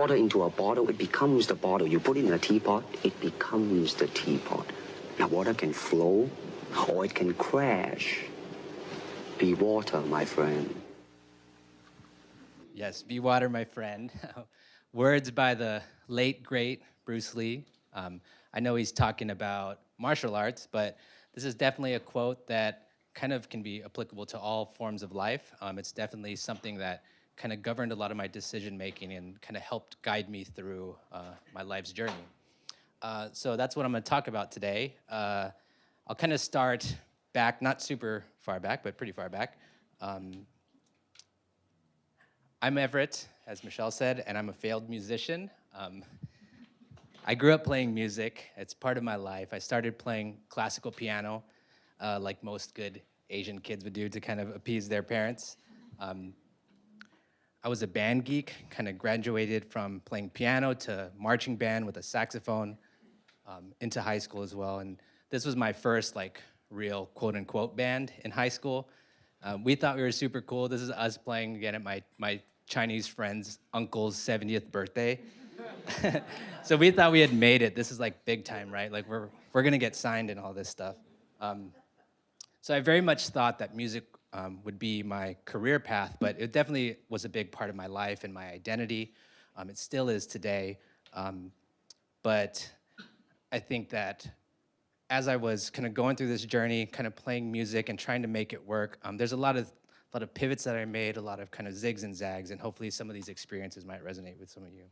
water into a bottle, it becomes the bottle. You put it in a teapot, it becomes the teapot. Now water can flow or it can crash. Be water, my friend. Yes, Be Water, my friend. Words by the late, great Bruce Lee. Um, I know he's talking about martial arts, but this is definitely a quote that kind of can be applicable to all forms of life. Um, it's definitely something that kind of governed a lot of my decision making and kind of helped guide me through uh, my life's journey. Uh, so that's what I'm going to talk about today. Uh, I'll kind of start back, not super far back, but pretty far back. Um, I'm Everett, as Michelle said, and I'm a failed musician. Um, I grew up playing music. It's part of my life. I started playing classical piano, uh, like most good Asian kids would do to kind of appease their parents. Um, I was a band geek, kind of graduated from playing piano to marching band with a saxophone um, into high school as well. And this was my first like real quote unquote band in high school. Um, we thought we were super cool. This is us playing again at my, my Chinese friend's uncle's 70th birthday. so we thought we had made it. This is like big time, right? Like we're, we're gonna get signed and all this stuff. Um, so I very much thought that music um, would be my career path, but it definitely was a big part of my life and my identity. Um, it still is today. Um, but I think that as I was kind of going through this journey, kind of playing music and trying to make it work, um, there's a lot of a lot of pivots that I made, a lot of kind of zigs and zags, and hopefully some of these experiences might resonate with some of you.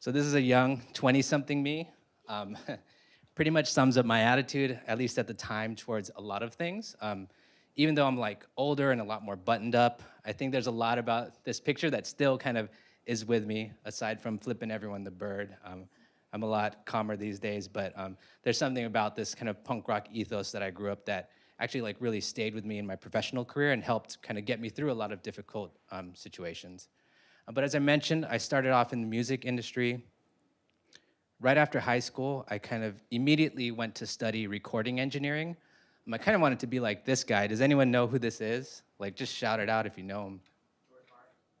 So this is a young 20-something me. Pretty much sums up my attitude, at least at the time, towards a lot of things. Um, even though I'm like older and a lot more buttoned up, I think there's a lot about this picture that still kind of is with me, aside from flipping everyone the bird. Um, I'm a lot calmer these days, but um, there's something about this kind of punk rock ethos that I grew up that actually like really stayed with me in my professional career and helped kind of get me through a lot of difficult um, situations. Uh, but as I mentioned, I started off in the music industry. Right after high school, I kind of immediately went to study recording engineering. Um, I kind of wanted to be like this guy. Does anyone know who this is? Like just shout it out if you know him. George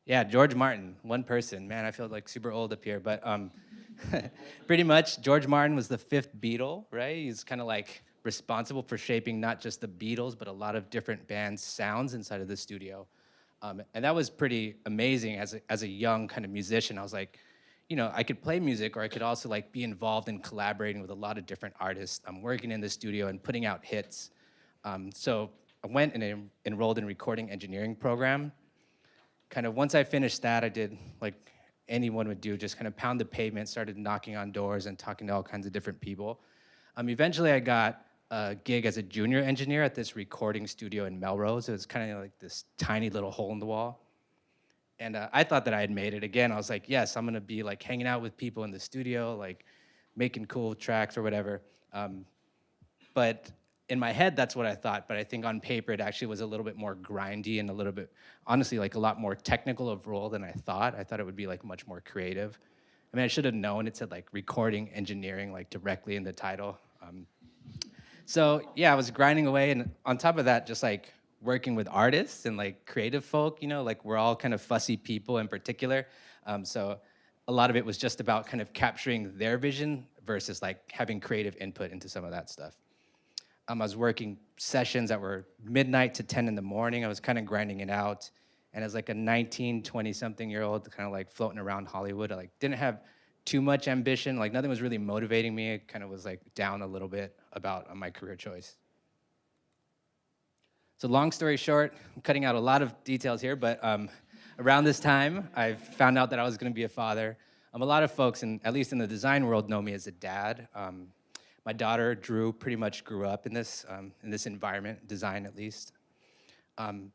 yeah, George Martin, one person. Man, I feel like super old up here, but um, pretty much George Martin was the fifth Beatle, right? He's kind of like responsible for shaping not just the Beatles, but a lot of different bands' sounds inside of the studio. Um, and that was pretty amazing as a, as a young kind of musician. I was like, you know, I could play music or I could also like be involved in collaborating with a lot of different artists. I'm working in the studio and putting out hits. Um, so I went and en enrolled in recording engineering program. Kind of once I finished that, I did like anyone would do, just kind of pound the pavement, started knocking on doors and talking to all kinds of different people. Um, eventually I got a gig as a junior engineer at this recording studio in Melrose. It was kind of like this tiny little hole in the wall. And uh, I thought that I had made it. Again, I was like, yes, I'm gonna be like hanging out with people in the studio, like making cool tracks or whatever. Um, but in my head, that's what I thought. But I think on paper, it actually was a little bit more grindy and a little bit, honestly, like a lot more technical of role than I thought. I thought it would be like much more creative. I mean, I should have known it said like recording engineering like directly in the title. Um, so yeah, I was grinding away, and on top of that, just like working with artists and like creative folk, you know, like we're all kind of fussy people in particular. Um, so a lot of it was just about kind of capturing their vision versus like having creative input into some of that stuff. Um, I was working sessions that were midnight to 10 in the morning. I was kind of grinding it out. And as like a 19, 20 something year old, kind of like floating around Hollywood, I like didn't have too much ambition. Like nothing was really motivating me. It kind of was like down a little bit about uh, my career choice. So long story short, I'm cutting out a lot of details here, but um, around this time, I found out that I was gonna be a father. Um, a lot of folks, in, at least in the design world, know me as a dad. Um, my daughter, Drew, pretty much grew up in this, um, in this environment, design at least. Um,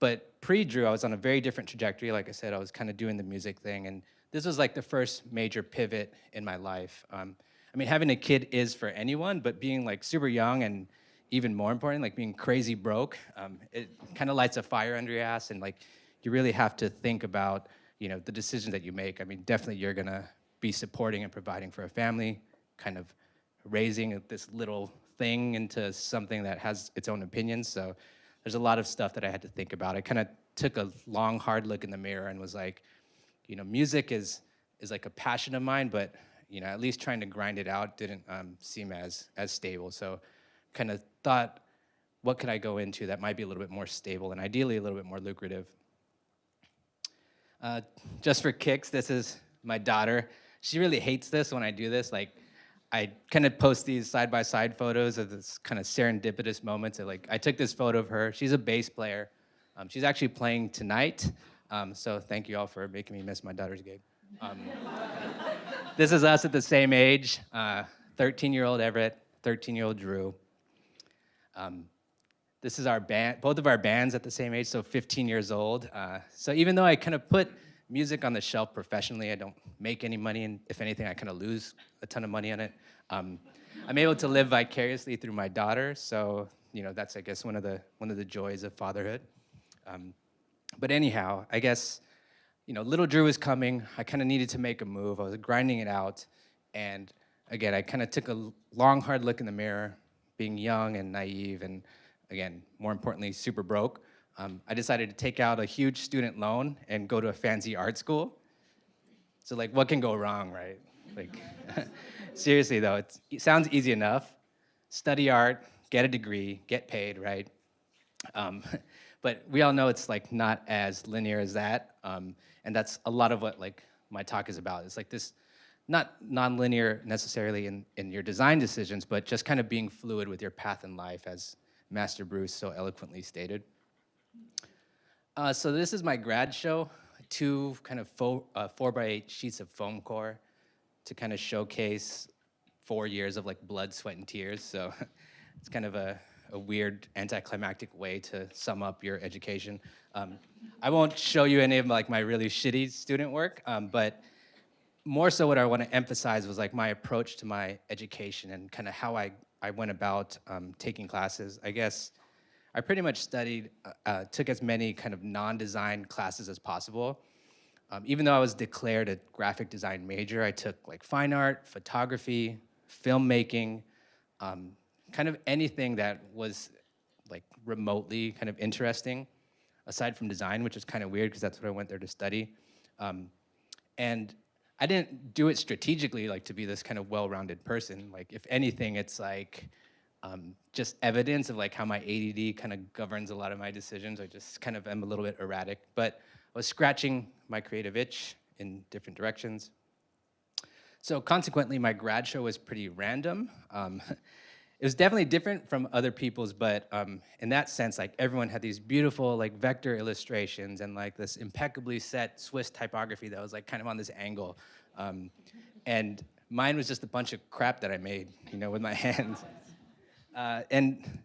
but pre-Drew, I was on a very different trajectory. Like I said, I was kind of doing the music thing, and this was like the first major pivot in my life. Um, I mean, having a kid is for anyone, but being like super young and even more important, like being crazy broke, um, it kind of lights a fire under your ass and like you really have to think about, you know, the decisions that you make. I mean, definitely you're gonna be supporting and providing for a family, kind of raising this little thing into something that has its own opinions. So there's a lot of stuff that I had to think about. I kind of took a long, hard look in the mirror and was like, you know, music is is like a passion of mine, but you know, at least trying to grind it out didn't um, seem as as stable. So, kind of thought, what could I go into that might be a little bit more stable and ideally a little bit more lucrative. Uh, just for kicks, this is my daughter. She really hates this when I do this. Like, I kind of post these side-by-side photos of this kind of serendipitous moments. Like, I took this photo of her. She's a bass player. Um, she's actually playing tonight. Um, so thank you all for making me miss my daughter's gig. Um, this is us at the same age, 13-year-old uh, Everett, 13-year-old Drew. Um, this is our band, both of our bands at the same age, so 15 years old. Uh, so even though I kind of put music on the shelf professionally, I don't make any money, and if anything, I kind of lose a ton of money on it. Um, I'm able to live vicariously through my daughter, so you know that's I guess one of the one of the joys of fatherhood. Um, but anyhow, I guess you know little Drew was coming. I kind of needed to make a move. I was grinding it out, and again, I kind of took a long, hard look in the mirror, being young and naive, and again, more importantly, super broke, um, I decided to take out a huge student loan and go to a fancy art school. So like, what can go wrong, right? Like, seriously though, it sounds easy enough. Study art, get a degree, get paid, right? Um, but we all know it's like not as linear as that. Um, and that's a lot of what like my talk is about. It's like this, not non-linear necessarily in, in your design decisions, but just kind of being fluid with your path in life as Master Bruce so eloquently stated. Uh, so this is my grad show, two kind of four, uh, four by eight sheets of foam core to kind of showcase four years of like blood, sweat, and tears. So it's kind of a, a weird anticlimactic way to sum up your education. Um, I won't show you any of like my really shitty student work, um, but more so what I want to emphasize was like my approach to my education and kind of how I I went about um, taking classes. I guess I pretty much studied, uh, uh, took as many kind of non-design classes as possible. Um, even though I was declared a graphic design major, I took like fine art, photography, filmmaking, um, kind of anything that was like remotely kind of interesting, aside from design, which is kind of weird because that's what I went there to study. Um, and I didn't do it strategically, like to be this kind of well-rounded person. Like if anything, it's like um, just evidence of like how my ADD kind of governs a lot of my decisions. I just kind of am a little bit erratic, but I was scratching my creative itch in different directions. So consequently, my grad show was pretty random. Um, it was definitely different from other people's, but um, in that sense, like everyone had these beautiful like vector illustrations and like this impeccably set Swiss typography that was like kind of on this angle. Um, and mine was just a bunch of crap that I made, you know, with my hands. Uh, and,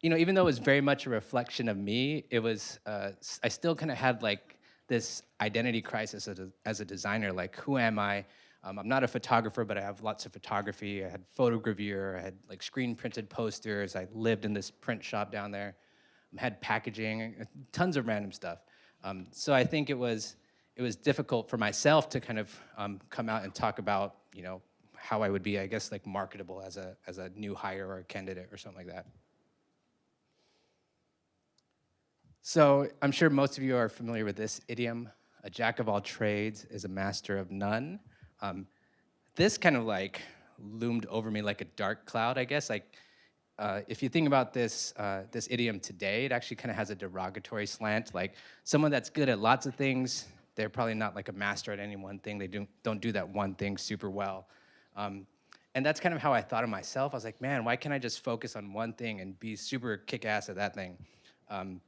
you know, even though it was very much a reflection of me, it was, uh, I still kind of had like this identity crisis as a, as a designer, like who am I? Um, I'm not a photographer, but I have lots of photography. I had photogravure, I had like screen printed posters. I lived in this print shop down there. I had packaging, uh, tons of random stuff. Um, so I think it was, it was difficult for myself to kind of um, come out and talk about, you know, how I would be, I guess, like marketable as a, as a new hire or a candidate or something like that. So I'm sure most of you are familiar with this idiom, a jack of all trades is a master of none. Um, this kind of like loomed over me like a dark cloud, I guess. Like, uh, if you think about this, uh, this idiom today, it actually kind of has a derogatory slant. Like, someone that's good at lots of things, they're probably not like a master at any one thing. They don't don't do that one thing super well. Um, and that's kind of how I thought of myself. I was like, man, why can't I just focus on one thing and be super kick-ass at that thing? Um,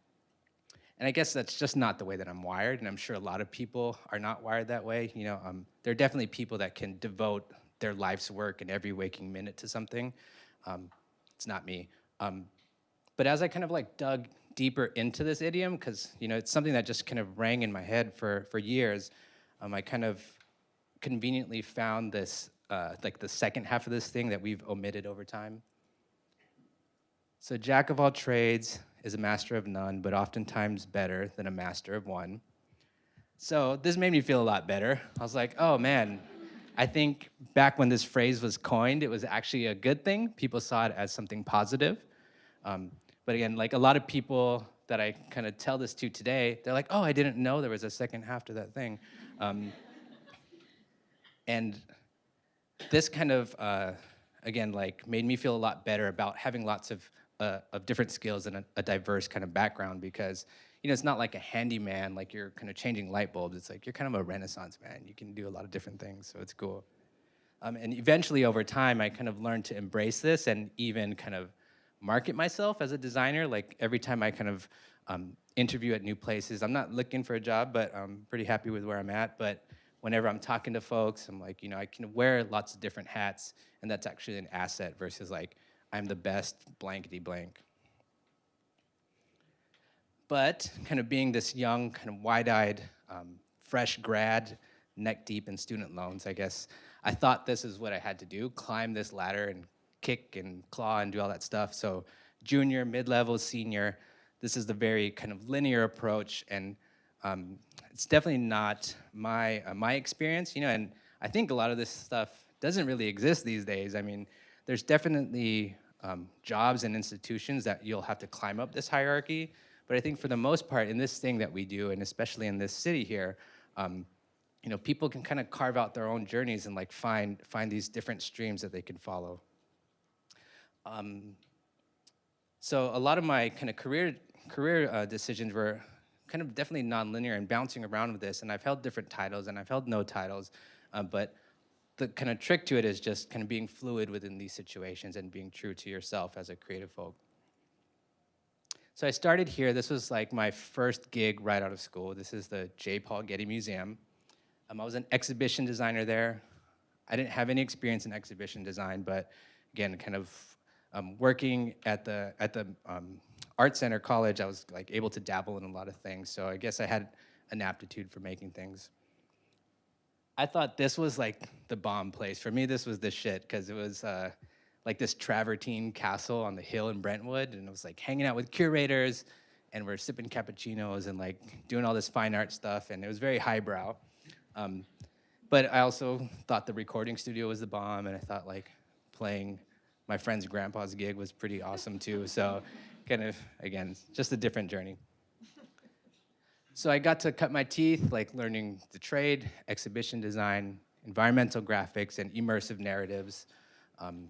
and I guess that's just not the way that I'm wired, and I'm sure a lot of people are not wired that way. You know, um, there are definitely people that can devote their life's work and every waking minute to something. Um, it's not me. Um, but as I kind of like dug deeper into this idiom, because you know it's something that just kind of rang in my head for for years, um, I kind of conveniently found this uh, like the second half of this thing that we've omitted over time. So jack of all trades, is a master of none, but oftentimes better than a master of one. So this made me feel a lot better. I was like, oh man, I think back when this phrase was coined, it was actually a good thing. People saw it as something positive. Um, but again, like a lot of people that I kind of tell this to today, they're like, oh, I didn't know there was a second half to that thing. Um, and this kind of, uh, again, like made me feel a lot better about having lots of, uh, of different skills and a, a diverse kind of background because you know, it's not like a handyman, like you're kind of changing light bulbs. It's like you're kind of a renaissance man. You can do a lot of different things, so it's cool. Um, and eventually over time, I kind of learned to embrace this and even kind of market myself as a designer. Like every time I kind of um, interview at new places, I'm not looking for a job, but I'm pretty happy with where I'm at. But whenever I'm talking to folks, I'm like, you know, I can wear lots of different hats, and that's actually an asset versus like, I'm the best blankety blank. But kind of being this young, kind of wide-eyed, um, fresh grad, neck deep in student loans, I guess, I thought this is what I had to do, climb this ladder and kick and claw and do all that stuff. So junior, mid-level, senior, this is the very kind of linear approach and um, it's definitely not my, uh, my experience, you know, and I think a lot of this stuff doesn't really exist these days. I mean, there's definitely um, jobs and institutions that you'll have to climb up this hierarchy, but I think for the most part, in this thing that we do, and especially in this city here, um, you know, people can kind of carve out their own journeys and like find find these different streams that they can follow. Um, so a lot of my kind of career career uh, decisions were kind of definitely nonlinear and bouncing around with this. And I've held different titles and I've held no titles, uh, but the kind of trick to it is just kind of being fluid within these situations and being true to yourself as a creative folk. So I started here. This was like my first gig right out of school. This is the J. Paul Getty Museum. Um, I was an exhibition designer there. I didn't have any experience in exhibition design, but again, kind of um, working at the at the um, art center college, I was like able to dabble in a lot of things. So I guess I had an aptitude for making things. I thought this was like the bomb place. For me, this was the shit because it was uh, like this travertine castle on the hill in Brentwood, and it was like hanging out with curators, and we're sipping cappuccinos and like doing all this fine art stuff, and it was very highbrow. Um, but I also thought the recording studio was the bomb, and I thought like playing my friend's grandpa's gig was pretty awesome too. So kind of, again, just a different journey. So I got to cut my teeth, like learning the trade, exhibition design, environmental graphics, and immersive narratives. Um,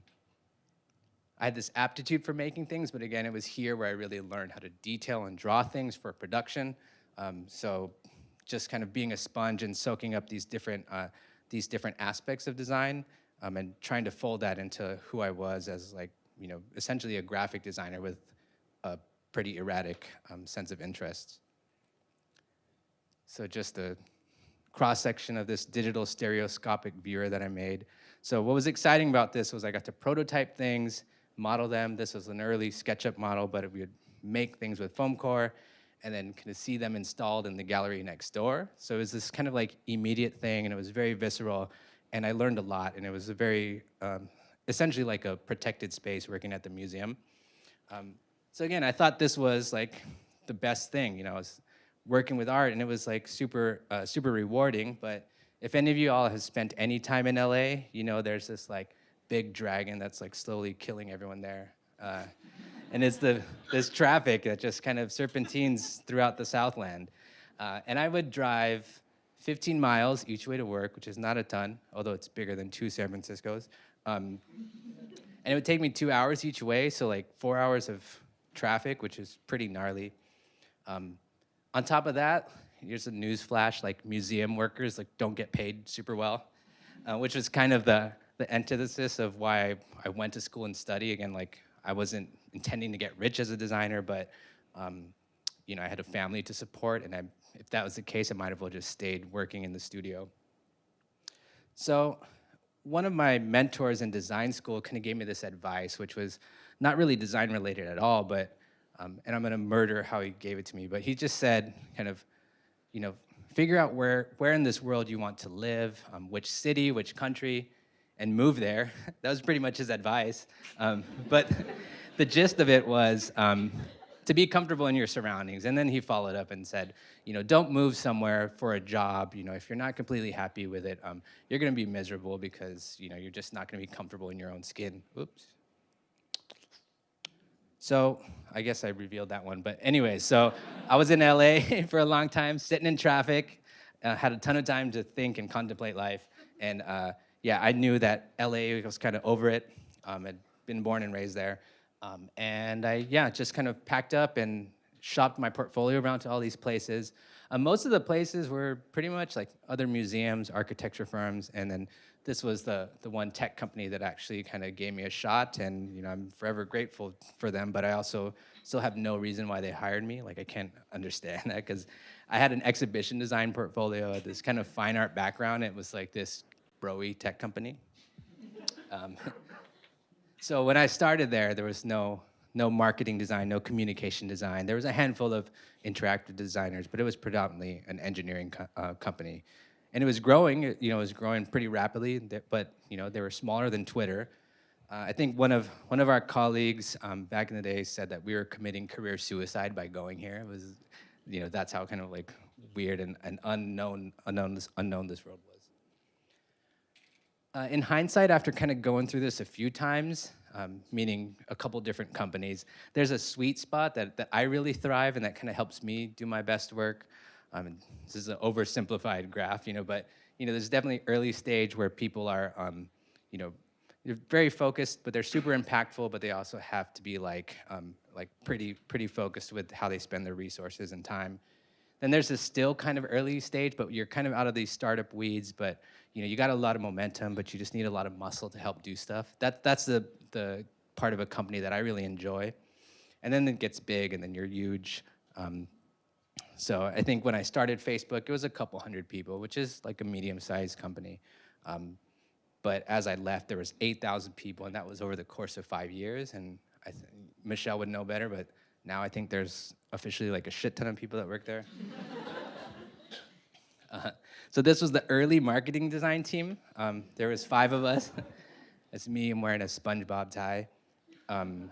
I had this aptitude for making things, but again, it was here where I really learned how to detail and draw things for production. Um, so just kind of being a sponge and soaking up these different, uh, these different aspects of design um, and trying to fold that into who I was as like, you know, essentially a graphic designer with a pretty erratic um, sense of interest. So just a cross-section of this digital stereoscopic viewer that I made. So what was exciting about this was I got to prototype things, model them. This was an early SketchUp model, but we would make things with foam core and then kind of see them installed in the gallery next door. So it was this kind of like immediate thing and it was very visceral and I learned a lot and it was a very, um, essentially like a protected space working at the museum. Um, so again, I thought this was like the best thing, you know, working with art and it was like super, uh, super rewarding, but if any of you all have spent any time in LA, you know there's this like big dragon that's like slowly killing everyone there. Uh, and it's the, this traffic that just kind of serpentines throughout the Southland. Uh, and I would drive 15 miles each way to work, which is not a ton, although it's bigger than two San Franciscos. Um, and it would take me two hours each way, so like four hours of traffic, which is pretty gnarly. Um, on top of that, here's a news flash, like museum workers like don't get paid super well, uh, which was kind of the the antithesis of why I, I, went to school and study. Again, like I wasn't intending to get rich as a designer, but um, you know, I had a family to support, and I, if that was the case, I might have well just stayed working in the studio. So one of my mentors in design school kind of gave me this advice, which was not really design related at all, but, um, and I'm gonna murder how he gave it to me, but he just said kind of, you know, figure out where, where in this world you want to live, um, which city, which country, and move there. that was pretty much his advice. Um, but the gist of it was, um, to be comfortable in your surroundings. And then he followed up and said, you know, don't move somewhere for a job. You know, if you're not completely happy with it, um, you're to be miserable because you know you're just not to be comfortable in your own skin. Oops. So I guess I revealed that one. But anyway, so I was in LA for a long time, sitting in traffic, uh, had a ton of time to think and contemplate life. And uh, yeah, I knew that LA was kind of over it. Um, I'd been born and raised there. Um, and I, yeah, just kind of packed up and shopped my portfolio around to all these places. Uh, most of the places were pretty much like other museums, architecture firms, and then this was the, the one tech company that actually kind of gave me a shot and you know, I'm forever grateful for them, but I also still have no reason why they hired me. Like I can't understand that because I had an exhibition design portfolio, this kind of fine art background. It was like this broy tech company. Um, so when I started there, there was no, no marketing design, no communication design. There was a handful of interactive designers, but it was predominantly an engineering co uh, company and it was growing. You know, it was growing pretty rapidly. But you know, they were smaller than Twitter. Uh, I think one of one of our colleagues um, back in the day said that we were committing career suicide by going here. It was, you know, that's how kind of like weird and, and unknown unknown this unknown this road was. Uh, in hindsight, after kind of going through this a few times, um, meaning a couple different companies, there's a sweet spot that, that I really thrive and that kind of helps me do my best work. Um, this is an oversimplified graph, you know, but you know, there's definitely early stage where people are, um, you know, they're very focused, but they're super impactful, but they also have to be like, um, like pretty, pretty focused with how they spend their resources and time. Then there's this still kind of early stage, but you're kind of out of these startup weeds, but you know, you got a lot of momentum, but you just need a lot of muscle to help do stuff. That, that's the, the part of a company that I really enjoy. And then it gets big and then you're huge. Um, so I think when I started Facebook, it was a couple hundred people, which is like a medium-sized company. Um, but as I left, there was 8,000 people, and that was over the course of five years. And I Michelle would know better, but now I think there's officially like a shit ton of people that work there. uh, so this was the early marketing design team. Um, there was five of us. It's me, I'm wearing a SpongeBob tie. Um,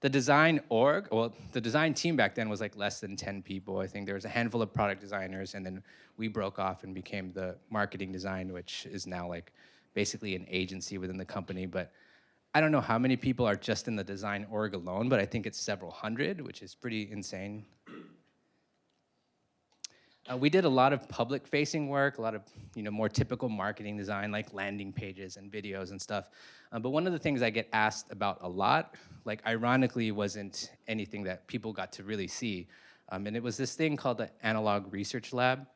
the design org, well, the design team back then was like less than 10 people. I think there was a handful of product designers and then we broke off and became the marketing design, which is now like basically an agency within the company. But I don't know how many people are just in the design org alone, but I think it's several hundred, which is pretty insane. Uh, we did a lot of public-facing work, a lot of you know more typical marketing design, like landing pages and videos and stuff. Uh, but one of the things I get asked about a lot, like ironically, wasn't anything that people got to really see. Um, and it was this thing called the Analog Research Lab.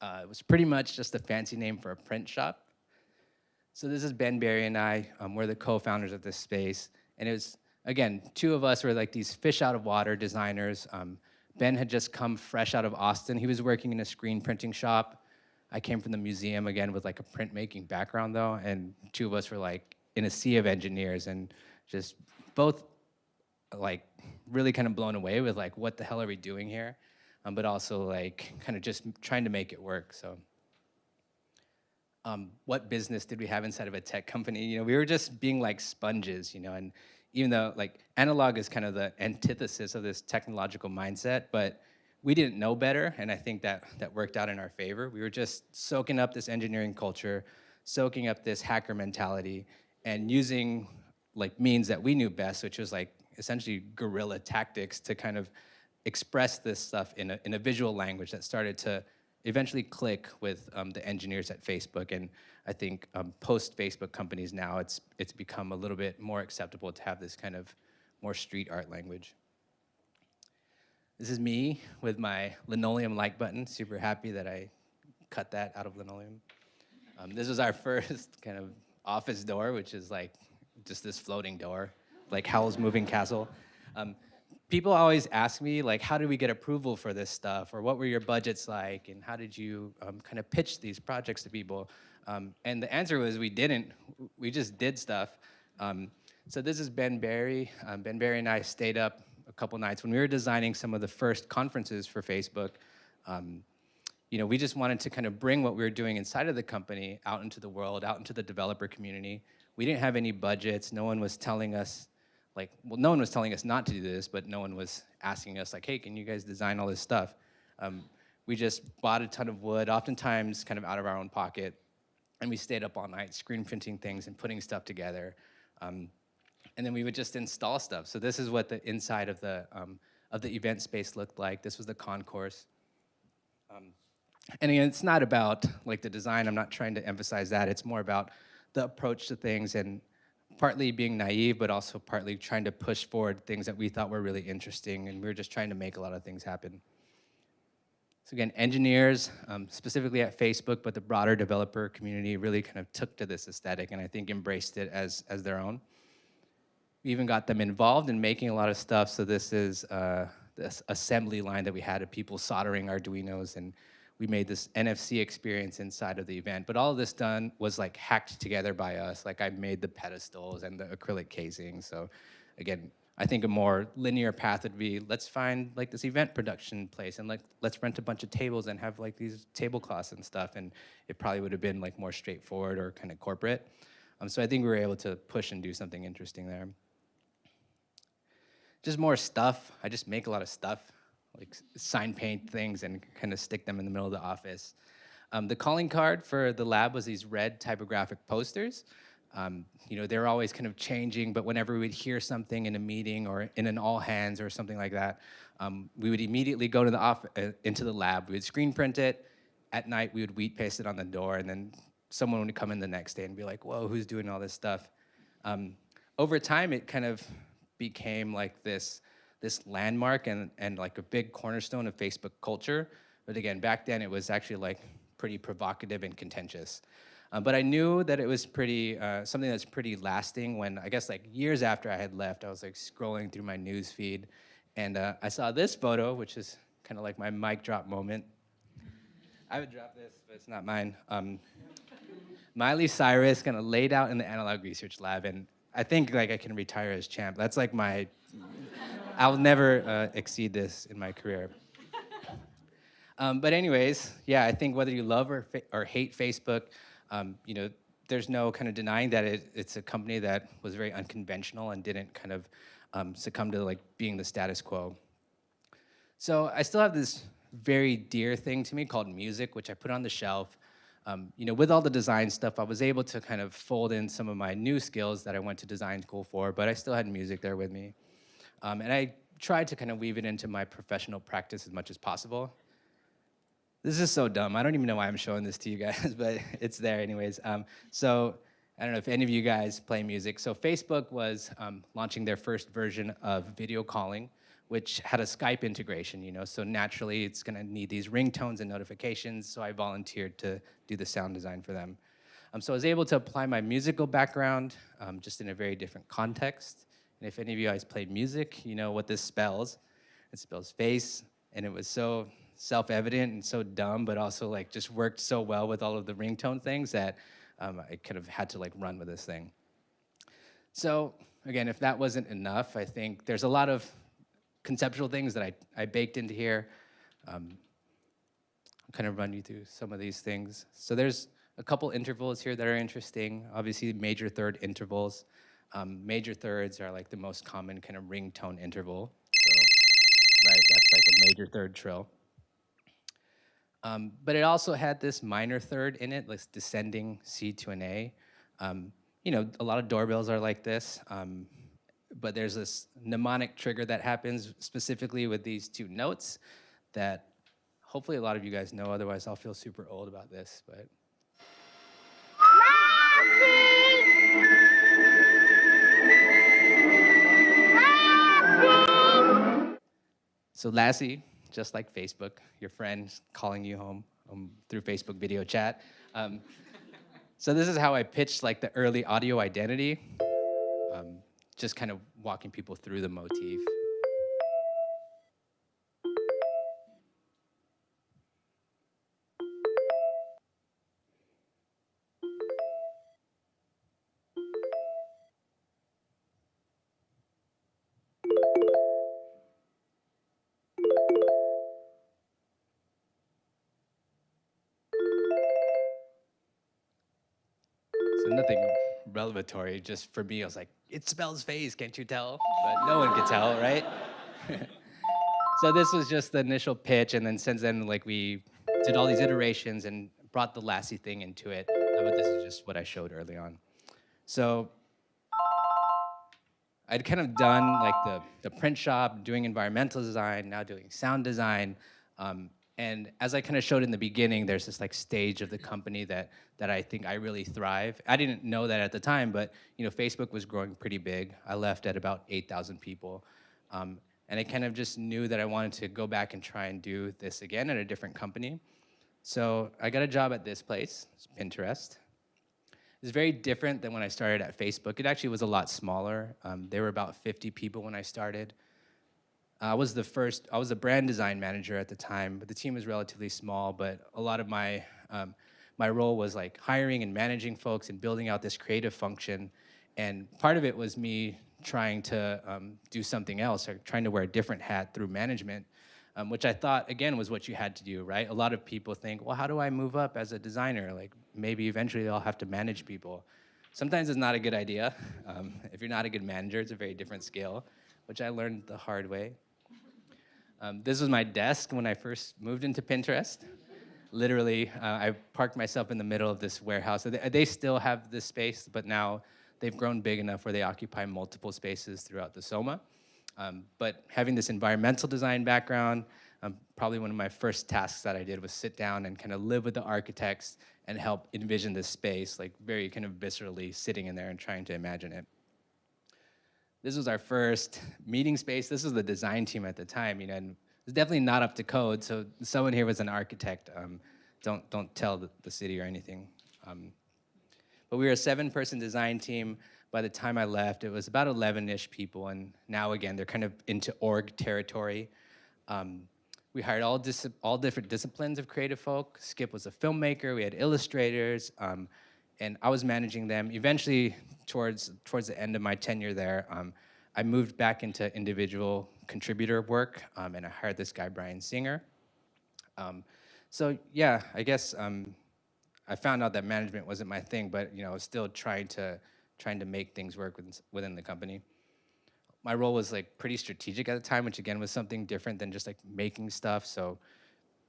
Uh, it was pretty much just a fancy name for a print shop. So this is Ben Barry and I. Um, we're the co-founders of this space. And it was, again, two of us were like these fish out of water designers. Um, Ben had just come fresh out of Austin. He was working in a screen printing shop. I came from the museum again with like a printmaking background though, and two of us were like in a sea of engineers and just both like really kind of blown away with like what the hell are we doing here, um, but also like kind of just trying to make it work. So. Um, what business did we have inside of a tech company? You know, we were just being like sponges, you know, and even though like analog is kind of the antithesis of this technological mindset, but we didn't know better, and I think that that worked out in our favor. We were just soaking up this engineering culture, soaking up this hacker mentality, and using like means that we knew best, which was like essentially guerrilla tactics to kind of express this stuff in a, in a visual language that started to eventually click with um, the engineers at Facebook. And I think um, post-Facebook companies now, it's, it's become a little bit more acceptable to have this kind of more street art language. This is me with my linoleum like button. Super happy that I cut that out of linoleum. Um, this was our first kind of office door, which is like just this floating door, like Howl's Moving Castle. Um, people always ask me like, how do we get approval for this stuff? Or what were your budgets like? And how did you um, kind of pitch these projects to people? Um, and the answer was we didn't, we just did stuff. Um, so this is Ben Barry. Um, ben Barry and I stayed up a couple nights when we were designing some of the first conferences for Facebook. Um, you know, we just wanted to kind of bring what we were doing inside of the company out into the world, out into the developer community. We didn't have any budgets. No one was telling us like, well, no one was telling us not to do this, but no one was asking us like, hey, can you guys design all this stuff? Um, we just bought a ton of wood, oftentimes kind of out of our own pocket, and we stayed up all night screen printing things and putting stuff together. Um, and then we would just install stuff. So this is what the inside of the, um, of the event space looked like. This was the concourse. Um, and again, it's not about like the design, I'm not trying to emphasize that. It's more about the approach to things and partly being naive, but also partly trying to push forward things that we thought were really interesting. And we were just trying to make a lot of things happen. So again, engineers, um, specifically at Facebook, but the broader developer community really kind of took to this aesthetic and I think embraced it as, as their own. We even got them involved in making a lot of stuff. So this is uh, this assembly line that we had of people soldering Arduinos and we made this NFC experience inside of the event. But all this done was like hacked together by us. Like I made the pedestals and the acrylic casing. So again, I think a more linear path would be let's find like this event production place and like let's rent a bunch of tables and have like these tablecloths and stuff. And it probably would have been like more straightforward or kind of corporate. Um, so I think we were able to push and do something interesting there. Just more stuff. I just make a lot of stuff, like sign paint things and kind of stick them in the middle of the office. Um, the calling card for the lab was these red typographic posters. Um, you know, they're always kind of changing, but whenever we would hear something in a meeting or in an all hands or something like that, um, we would immediately go to the off uh, into the lab. We would screen print it. At night, we would wheat paste it on the door, and then someone would come in the next day and be like, "Whoa, who's doing all this stuff?" Um, over time, it kind of became like this this landmark and and like a big cornerstone of Facebook culture. But again, back then, it was actually like pretty provocative and contentious. Um, but I knew that it was pretty, uh, something that's pretty lasting when, I guess like years after I had left, I was like scrolling through my news feed and uh, I saw this photo, which is kind of like my mic drop moment. I would drop this, but it's not mine. Um, Miley Cyrus kind of laid out in the analog research lab and I think like I can retire as champ. That's like my, I'll never uh, exceed this in my career. Um, but anyways, yeah, I think whether you love or, or hate Facebook, um, you know, there's no kind of denying that it, it's a company that was very unconventional and didn't kind of um, succumb to like being the status quo. So I still have this very dear thing to me called music, which I put on the shelf. Um, you know, with all the design stuff, I was able to kind of fold in some of my new skills that I went to design school for, but I still had music there with me. Um, and I tried to kind of weave it into my professional practice as much as possible. This is so dumb. I don't even know why I'm showing this to you guys, but it's there anyways. Um, so I don't know if any of you guys play music. So Facebook was um, launching their first version of video calling, which had a Skype integration, you know, so naturally it's gonna need these ringtones and notifications, so I volunteered to do the sound design for them. Um, so I was able to apply my musical background um, just in a very different context. And if any of you guys played music, you know what this spells. It spells face, and it was so self-evident and so dumb, but also like just worked so well with all of the ringtone things that um, I kind of had to like run with this thing. So again, if that wasn't enough, I think there's a lot of conceptual things that I, I baked into here. Um, I'll kind of run you through some of these things. So there's a couple intervals here that are interesting. Obviously, major third intervals. Um, major thirds are like the most common kind of ringtone interval. So, right, that's like a major third trill. Um, but it also had this minor third in it, like descending C to an A. Um, you know, a lot of doorbells are like this, um, but there's this mnemonic trigger that happens specifically with these two notes that hopefully a lot of you guys know, otherwise I'll feel super old about this, but. So Lassie just like Facebook, your friend calling you home um, through Facebook video chat. Um, so this is how I pitched like the early audio identity, um, just kind of walking people through the motif. Nothing revelatory, just for me, I was like, it spells phase, can't you tell? But no one could tell, right? so this was just the initial pitch, and then since then, like we did all these iterations and brought the Lassie thing into it, uh, but this is just what I showed early on. So I'd kind of done like the, the print shop, doing environmental design, now doing sound design, um, and as I kind of showed in the beginning, there's this like stage of the company that, that I think I really thrive. I didn't know that at the time, but you know, Facebook was growing pretty big. I left at about 8,000 people. Um, and I kind of just knew that I wanted to go back and try and do this again at a different company. So I got a job at this place, Pinterest. It's very different than when I started at Facebook. It actually was a lot smaller. Um, there were about 50 people when I started. I was the first, I was a brand design manager at the time, but the team was relatively small, but a lot of my, um, my role was like hiring and managing folks and building out this creative function. And part of it was me trying to um, do something else or trying to wear a different hat through management, um, which I thought, again, was what you had to do, right? A lot of people think, well, how do I move up as a designer? Like maybe eventually I'll have to manage people. Sometimes it's not a good idea. Um, if you're not a good manager, it's a very different skill, which I learned the hard way. Um, this was my desk when I first moved into Pinterest. Literally, uh, I parked myself in the middle of this warehouse. They, they still have this space, but now they've grown big enough where they occupy multiple spaces throughout the Soma. Um, but having this environmental design background, um, probably one of my first tasks that I did was sit down and kind of live with the architects and help envision this space, like very kind of viscerally sitting in there and trying to imagine it. This was our first meeting space. This was the design team at the time, you know, and it was definitely not up to code. So someone here was an architect. Um, don't don't tell the, the city or anything. Um, but we were a seven-person design team. By the time I left, it was about 11-ish people, and now again they're kind of into org territory. Um, we hired all all different disciplines of creative folk. Skip was a filmmaker. We had illustrators, um, and I was managing them. Eventually, towards towards the end of my tenure there, um, I moved back into individual contributor work, um, and I hired this guy Brian Singer. Um, so yeah, I guess um, I found out that management wasn't my thing, but you know, I was still trying to trying to make things work within, within the company. My role was like pretty strategic at the time, which again was something different than just like making stuff. So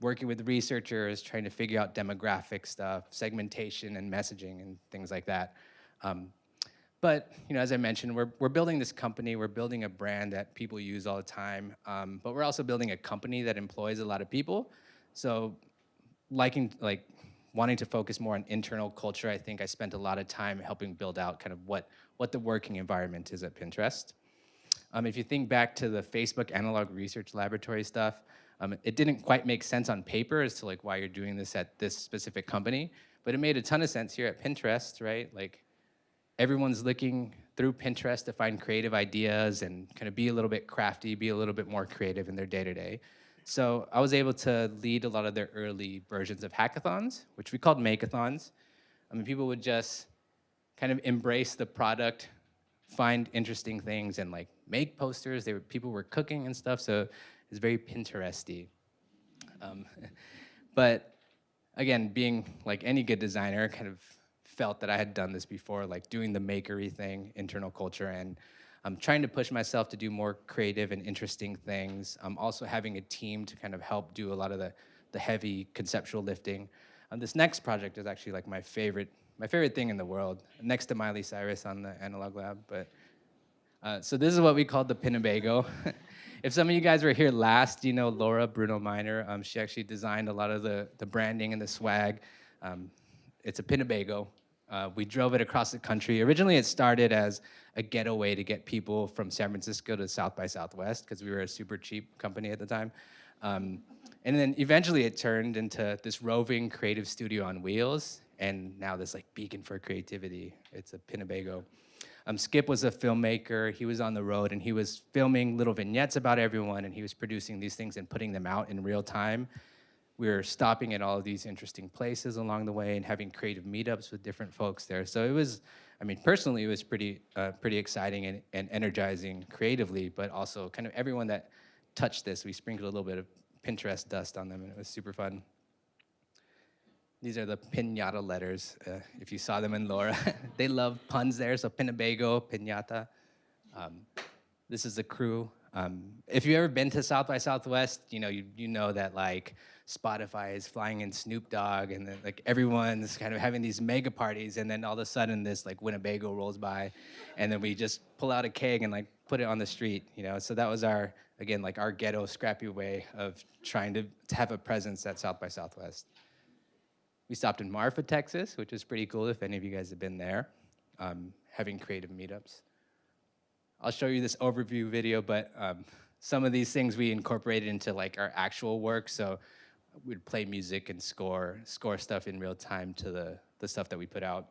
working with researchers, trying to figure out demographic stuff, segmentation and messaging and things like that. Um, but you know, as I mentioned, we're, we're building this company, we're building a brand that people use all the time, um, but we're also building a company that employs a lot of people. So liking, like, wanting to focus more on internal culture, I think I spent a lot of time helping build out kind of what, what the working environment is at Pinterest. Um, if you think back to the Facebook Analog Research Laboratory stuff, um, it didn't quite make sense on paper as to like why you're doing this at this specific company, but it made a ton of sense here at Pinterest, right? Like everyone's looking through Pinterest to find creative ideas and kind of be a little bit crafty, be a little bit more creative in their day-to-day. So I was able to lead a lot of their early versions of hackathons, which we called makeathons. I mean, people would just kind of embrace the product, find interesting things, and like make posters. They were, people were cooking and stuff, so it's very Pinteresty. Um, but again, being like any good designer, kind of felt that I had done this before, like doing the makery thing, internal culture, and I'm trying to push myself to do more creative and interesting things. I'm also having a team to kind of help do a lot of the, the heavy conceptual lifting. Um, this next project is actually like my favorite, my favorite thing in the world, next to Miley Cyrus on the Analog Lab. But uh, so this is what we call the Pinnebago. if some of you guys were here last, you know Laura Brunow Miner. Um, she actually designed a lot of the, the branding and the swag. Um, it's a Pinnebago. Uh, we drove it across the country. Originally, it started as a getaway to get people from San Francisco to South by Southwest because we were a super cheap company at the time. Um, and then eventually it turned into this roving creative studio on wheels and now this like beacon for creativity. It's a Pinnebago. Um, Skip was a filmmaker. He was on the road and he was filming little vignettes about everyone and he was producing these things and putting them out in real time we were stopping at all of these interesting places along the way and having creative meetups with different folks there. So it was, I mean, personally, it was pretty, uh, pretty exciting and, and energizing creatively, but also kind of everyone that touched this, we sprinkled a little bit of Pinterest dust on them and it was super fun. These are the pinata letters, uh, if you saw them in Laura. they love puns there, so Pinnebago, pinata. Um, this is the crew. Um, if you've ever been to South by Southwest, you know you, you know that like Spotify is flying in Snoop Dogg, and then like everyone's kind of having these mega parties, and then all of a sudden this like Winnebago rolls by, and then we just pull out a keg and like put it on the street, you know. So that was our again like our ghetto scrappy way of trying to, to have a presence at South by Southwest. We stopped in Marfa, Texas, which was pretty cool if any of you guys have been there, um, having creative meetups. I'll show you this overview video, but um, some of these things we incorporated into like our actual work. So we'd play music and score, score stuff in real time to the, the stuff that we put out.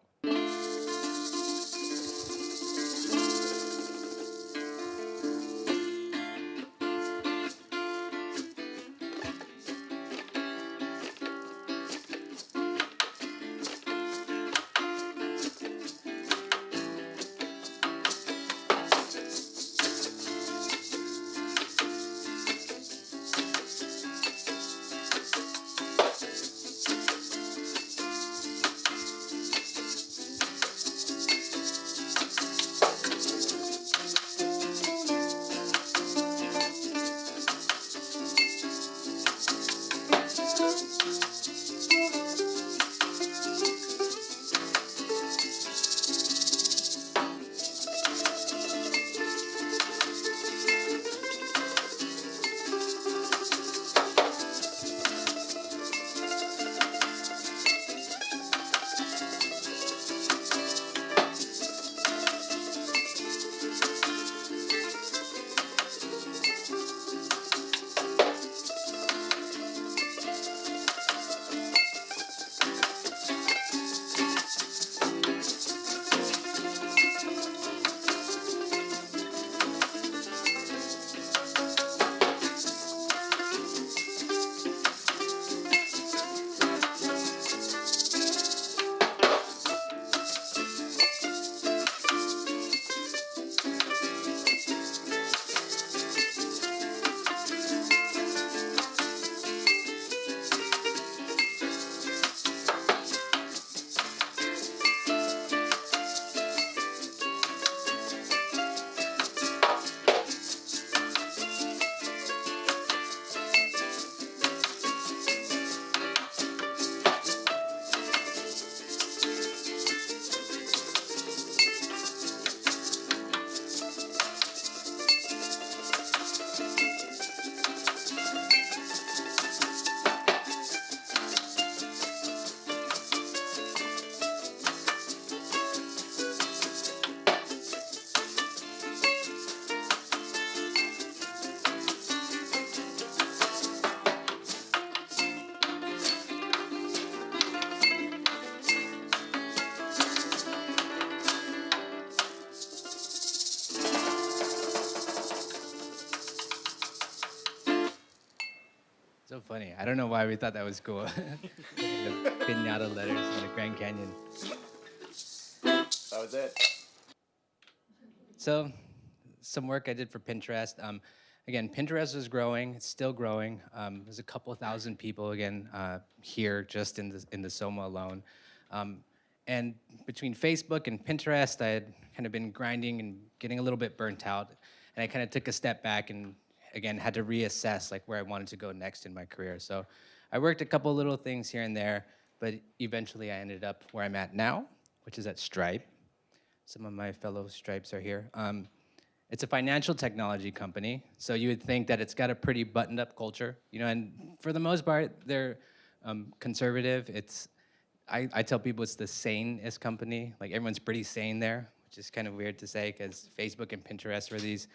Don't know why we thought that was cool. the pinata letters in the Grand Canyon. That was it. So, some work I did for Pinterest. Um, again, Pinterest is growing. It's still growing. Um, there's a couple thousand people again uh, here just in the in the Soma alone. Um, and between Facebook and Pinterest, I had kind of been grinding and getting a little bit burnt out. And I kind of took a step back and again had to reassess like where I wanted to go next in my career. So I worked a couple little things here and there, but eventually I ended up where I'm at now, which is at Stripe. Some of my fellow Stripes are here. Um, it's a financial technology company, so you would think that it's got a pretty buttoned up culture, you know, and for the most part, they're um, conservative. It's, I, I tell people it's the sanest company. Like everyone's pretty sane there, which is kind of weird to say because Facebook and Pinterest were these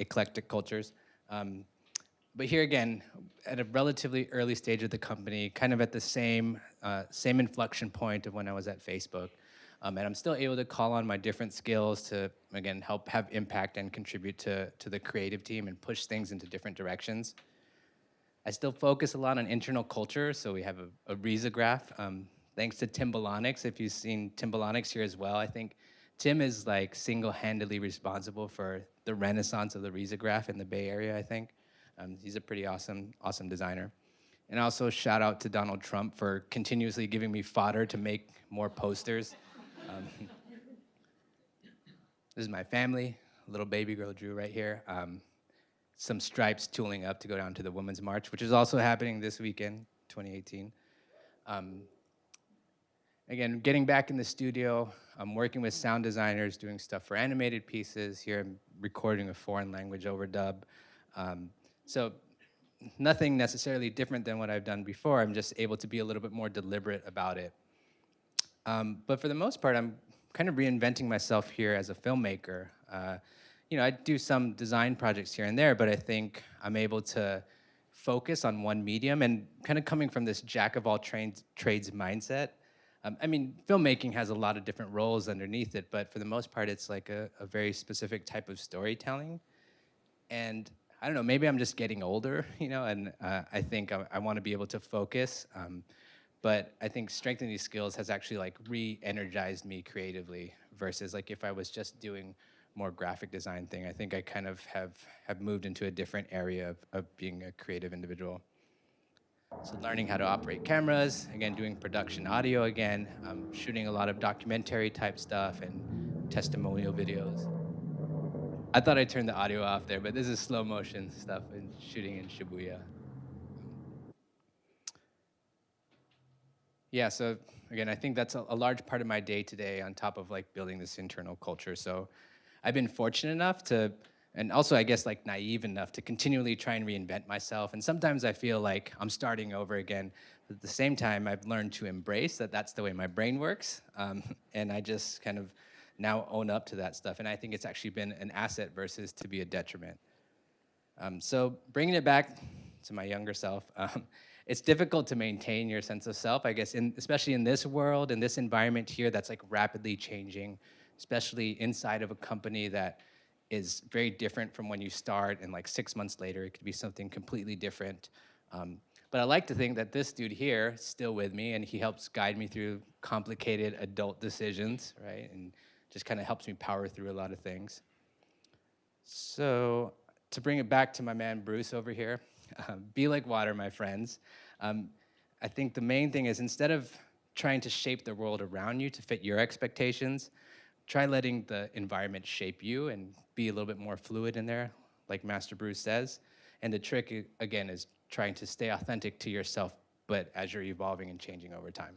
eclectic cultures. Um, but here again, at a relatively early stage of the company, kind of at the same, uh, same inflection point of when I was at Facebook. Um, and I'm still able to call on my different skills to, again, help have impact and contribute to, to the creative team and push things into different directions. I still focus a lot on internal culture, so we have a, a risograph. Um, thanks to Tim Belonax, if you've seen Tim Belonax here as well, I think Tim is like single-handedly responsible for the renaissance of the risograph in the Bay Area, I think. Um, he's a pretty awesome, awesome designer. And also shout out to Donald Trump for continuously giving me fodder to make more posters. Um, this is my family, little baby girl Drew right here. Um, some stripes tooling up to go down to the Women's March, which is also happening this weekend, 2018. Again, getting back in the studio, I'm working with sound designers, doing stuff for animated pieces. Here I'm recording a foreign language overdub. Um, so nothing necessarily different than what I've done before. I'm just able to be a little bit more deliberate about it. Um, but for the most part, I'm kind of reinventing myself here as a filmmaker. Uh, you know, I do some design projects here and there, but I think I'm able to focus on one medium and kind of coming from this jack of all trades mindset. Um, I mean, filmmaking has a lot of different roles underneath it, but for the most part, it's like a, a very specific type of storytelling. And I don't know, maybe I'm just getting older, you know, and uh, I think I, I want to be able to focus. Um, but I think strengthening these skills has actually like re-energized me creatively versus like if I was just doing more graphic design thing, I think I kind of have, have moved into a different area of, of being a creative individual. So learning how to operate cameras, again, doing production audio again, um, shooting a lot of documentary type stuff and testimonial videos. I thought I turned the audio off there, but this is slow motion stuff and shooting in Shibuya. Yeah, so again, I think that's a, a large part of my day today on top of like building this internal culture. So I've been fortunate enough to, and also I guess like naive enough to continually try and reinvent myself. And sometimes I feel like I'm starting over again. But at the same time, I've learned to embrace that that's the way my brain works. Um, and I just kind of now own up to that stuff. And I think it's actually been an asset versus to be a detriment. Um, so bringing it back to my younger self, um, it's difficult to maintain your sense of self, I guess, in, especially in this world, in this environment here that's like rapidly changing, especially inside of a company that is very different from when you start and like six months later, it could be something completely different. Um, but I like to think that this dude here is still with me and he helps guide me through complicated adult decisions, right? And just kind of helps me power through a lot of things. So to bring it back to my man Bruce over here, uh, be like water, my friends. Um, I think the main thing is instead of trying to shape the world around you to fit your expectations, try letting the environment shape you and be a little bit more fluid in there, like Master Bruce says. And the trick, again, is trying to stay authentic to yourself, but as you're evolving and changing over time.